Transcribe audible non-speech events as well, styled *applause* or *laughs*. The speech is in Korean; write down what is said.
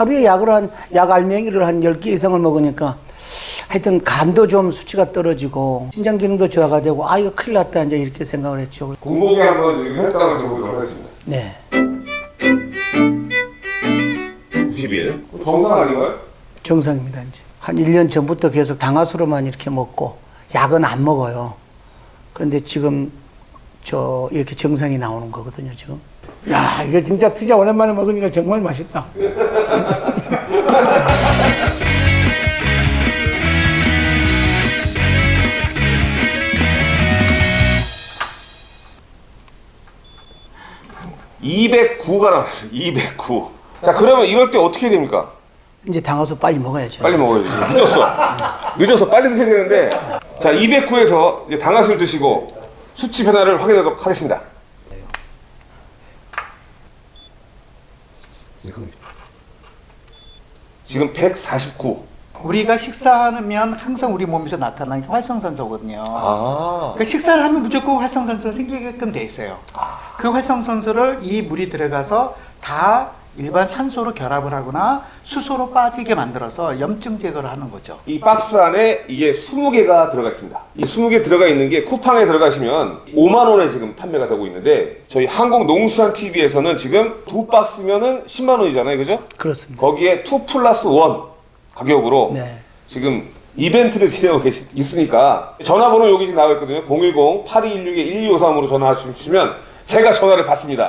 하루에 약을 한, 약 알맹이를 한 10개 이상을 먹으니까 하여튼 간도 좀 수치가 떨어지고 신장 기능도 저하가 되고 아 이거 큰일 났다 이제 이렇게 생각을 했죠. 공복에 한번 지금 혈당을 재보도록 하겠습니다. 네. 90일. 정상 아닌가요? 정상입니다 이제. 한 1년 전부터 계속 당화수로만 이렇게 먹고 약은 안 먹어요. 그런데 지금 저 이렇게 정상이 나오는 거거든요 지금. 야 이게 진짜 피자 오랜만에 먹으니까 정말 맛있다. (209가) 나왔어요 (209) 자 그러면 이럴 때 어떻게 해야 됩니까? 이제 당화수 빨리 먹어야죠. 빨리 먹어야지 늦었어 늦어서 빨리 드셔야 되는데 자 209에서 이제 당화술 드시고 수치 변화를 확인하도록 하겠습니다 지금 149 우리가 식사하면 항상 우리 몸에서 나타나는 게 활성산소거든요. 아. 그 식사를 하면 무조건 활성산소가 생기게끔 돼 있어요. 그 활성산소를 이 물이 들어가서 다 일반 산소로 결합을 하거나 수소로 빠지게 만들어서 염증 제거를 하는 거죠. 이 박스 안에 이게 20개가 들어가 있습니다. 이 20개 들어가 있는 게 쿠팡에 들어가시면 5만 원에 지금 판매가 되고 있는데 저희 한국농수산 TV에서는 지금 두 박스면은 10만 원이잖아요. 그죠? 그렇습니다. 거기에 2 플러스 1 가격으로 네. 지금 이벤트를 *laughs* 진행하고 계시, 있으니까 전화번호 여기 나와 있거든요. 010-8216-1253으로 전화하시면 제가 전화를 받습니다.